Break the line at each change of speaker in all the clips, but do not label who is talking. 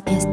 down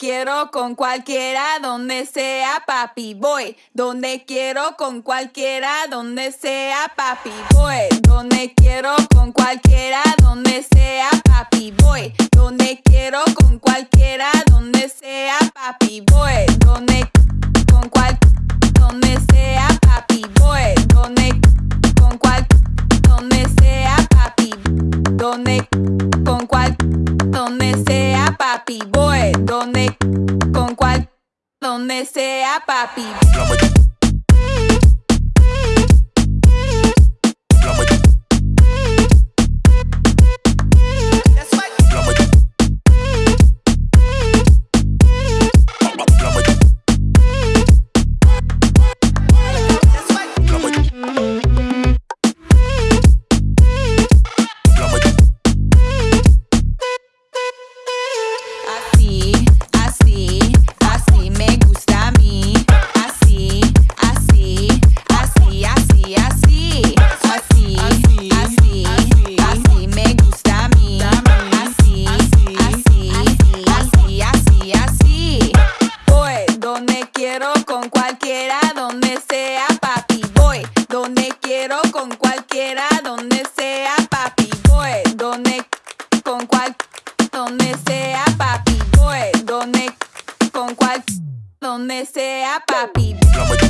quiero con cualquiera, donde sea papi voy, donde quiero con cualquiera, donde sea papi voy, donde quiero con cualquiera, donde sea papi voy, donde quiero con cualquiera, donde sea papi voy, donde con cual donde sea papi voy, donde con cual donde sea papi, donde con cual donde sea papi voy, donde con cual donde sea papi.
Blowing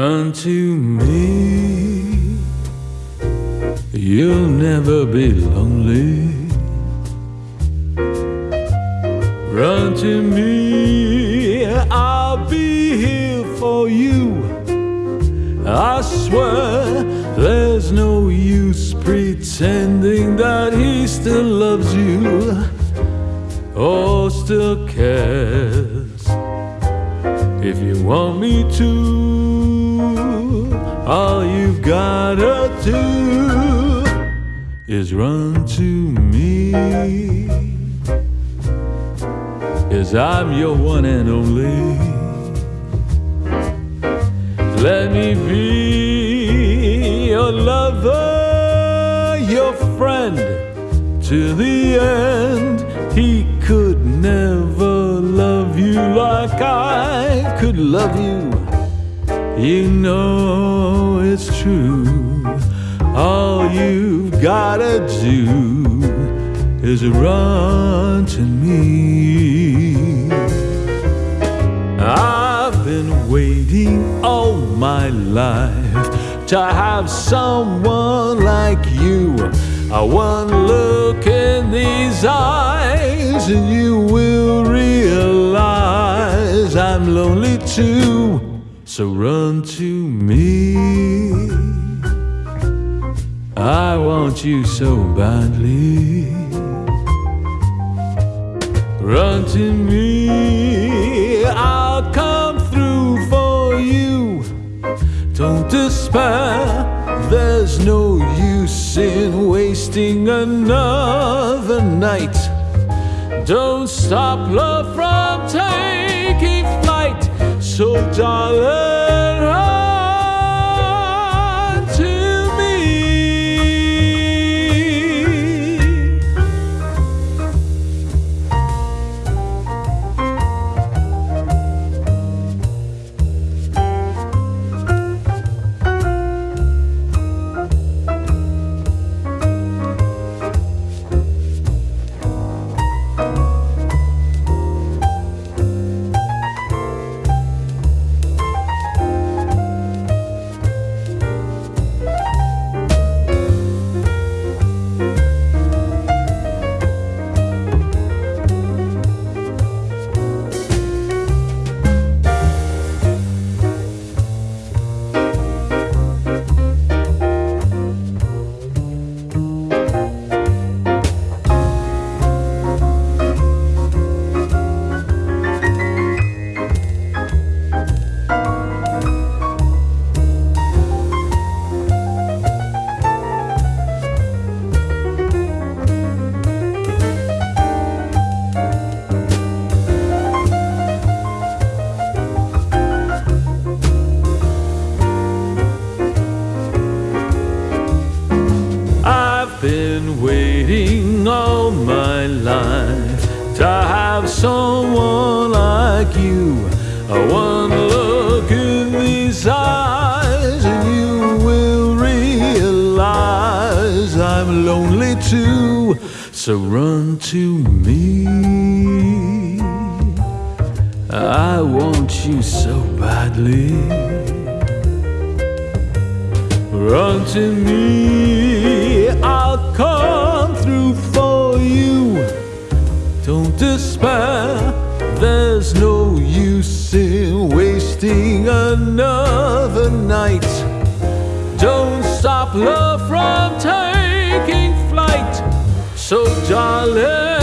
Run to me. You'll never be lonely. Run to me. I'll be here for you. I swear There's no use pretending That he still loves you Or still cares. If you want me to all you've gotta do is run to me. Cause I'm your one and only. Let me be your lover, your friend to the end. He could never love you like I could love you you know it's true. All you've gotta do is run to me. I've been waiting all my life to have someone like you. A one look in these eyes, and you will realize I'm lonely too. So run to me. I want you so badly. Run to me, I'll come through for you. Don't despair, there's no use in wasting another night. Don't stop love from taking so darling, Run to me, I'll come through for you. Don't despair, there's no use in wasting another night. Don't stop love from taking flight. So, darling,